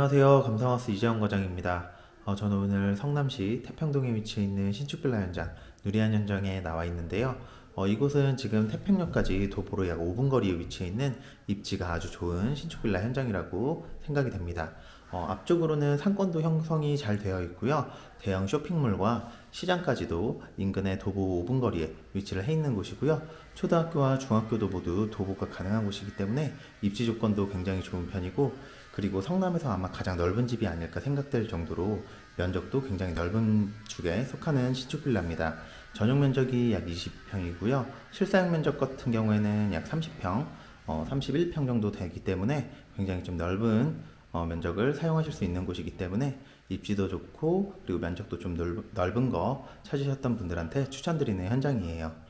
안녕하세요. 감성하우스 이재원 과장입니다. 어, 저는 오늘 성남시 태평동에 위치해 있는 신축빌라 현장 누리안 현장에 나와 있는데요. 어, 이곳은 지금 태평역까지 도보로 약 5분 거리에 위치해 있는 입지가 아주 좋은 신축빌라 현장이라고 생각이 됩니다. 어, 앞쪽으로는 상권도 형성이 잘 되어 있고요. 대형 쇼핑몰과 시장까지도 인근의 도보 5분 거리에 위치를 해 있는 곳이고요. 초등학교와 중학교도 모두 도보가 가능한 곳이기 때문에 입지 조건도 굉장히 좋은 편이고 그리고 성남에서 아마 가장 넓은 집이 아닐까 생각될 정도로 면적도 굉장히 넓은 축에 속하는 신축 빌라입니다. 전용 면적이 약 20평이고요. 실사용 면적 같은 경우에는 약 30평, 어, 31평 정도 되기 때문에 굉장히 좀 넓은 어, 면적을 사용하실 수 있는 곳이기 때문에 입지도 좋고 그리고 면적도 좀 넓, 넓은 거 찾으셨던 분들한테 추천드리는 현장이에요.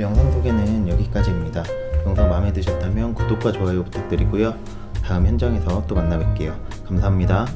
오늘 영상 소개는 여기까지입니다. 영상 마음에 드셨다면 구독과 좋아요 부탁드리고요. 다음 현장에서 또 만나 뵐게요. 감사합니다.